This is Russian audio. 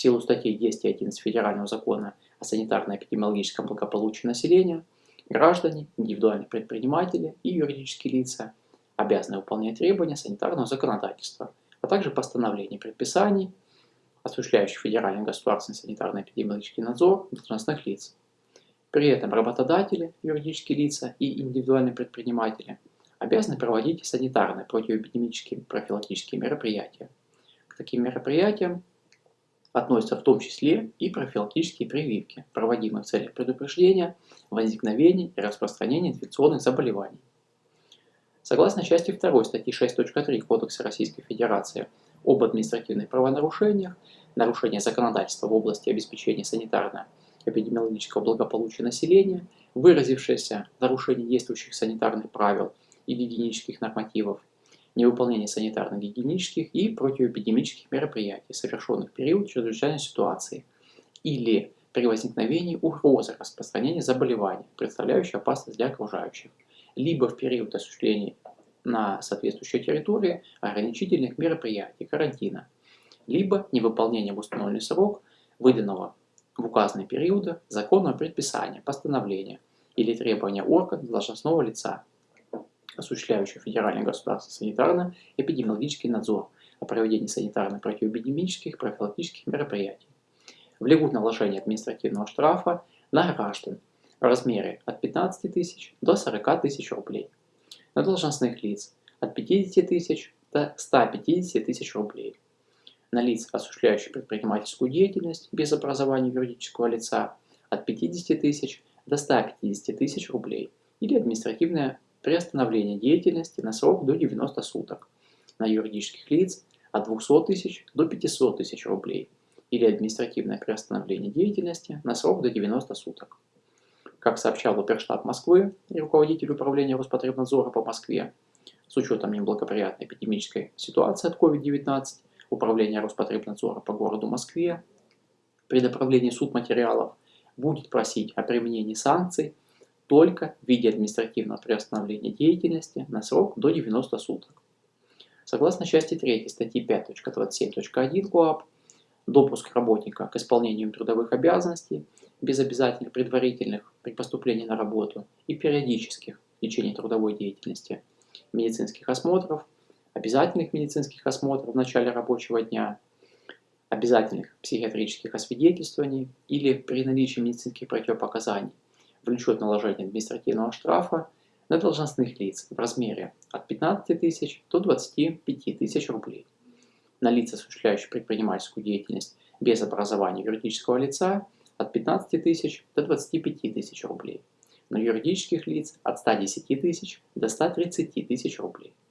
В силу статьи 10 и 11 Федерального закона о санитарно-эпидемиологическом благополучии населения, граждане, индивидуальные предприниматели и юридические лица обязаны выполнять требования санитарного законодательства, а также постановления предписаний, осуществляющих федеральный государственный санитарно-эпидемиологический надзор должностных лиц. При этом работодатели, юридические лица и индивидуальные предприниматели обязаны проводить санитарные противоэпидемические профилактические мероприятия. К таким мероприятиям относятся в том числе и профилактические прививки, проводимые в целях предупреждения возникновения и распространения инфекционных заболеваний. Согласно части 2 статьи 6.3 Кодекса Российской Федерации об административных правонарушениях, нарушение законодательства в области обеспечения санитарно-эпидемиологического благополучия населения, выразившееся в нарушении действующих санитарных правил и гигиенических нормативов, невыполнение санитарно-гигиенических и противоэпидемических мероприятий, совершенных в период чрезвычайной ситуации, или при возникновении угрозы распространения заболевания, представляющей опасность для окружающих, либо в период осуществления на соответствующей территории ограничительных мероприятий, карантина, либо невыполнение в установленный срок выданного в указанные периоды законного предписания, постановления или требования органа должностного лица, осуществляющего федеральный государственный санитарно-эпидемиологический надзор о проведении санитарно-противоэпидемических профилактических мероприятий. Влегут наложение административного штрафа на граждан в размере от 15 тысяч до 40 тысяч рублей, на должностных лиц от 50 тысяч до 150 тысяч рублей, на лиц, осуществляющих предпринимательскую деятельность без образования юридического лица от 50 тысяч до 150 тысяч рублей или административное приостановление деятельности на срок до 90 суток, на юридических лиц от 200 тысяч до 500 тысяч рублей или административное приостановление деятельности на срок до 90 суток. Как сообщал Оперштаб Москвы и руководитель управления Роспотребнадзора по Москве, с учетом неблагоприятной эпидемической ситуации от COVID-19, Управление Роспотребнадзора по городу Москве при направлении суд материалов будет просить о применении санкций только в виде административного приостановления деятельности на срок до 90 суток. Согласно части 3 статьи 5.27.1 КОАП, допуск работника к исполнению трудовых обязанностей без обязательных предварительных при поступлении на работу и периодических в течение трудовой деятельности медицинских осмотров, обязательных медицинских осмотров в начале рабочего дня, обязательных психиатрических освидетельствований или при наличии медицинских противопоказаний влечет наложение административного штрафа на должностных лиц в размере от 15 тысяч до 25 тысяч рублей. На лица, осуществляющие предпринимательскую деятельность без образования юридического лица от 15 тысяч до 25 тысяч рублей. На юридических лиц от 110 тысяч до 130 тысяч рублей.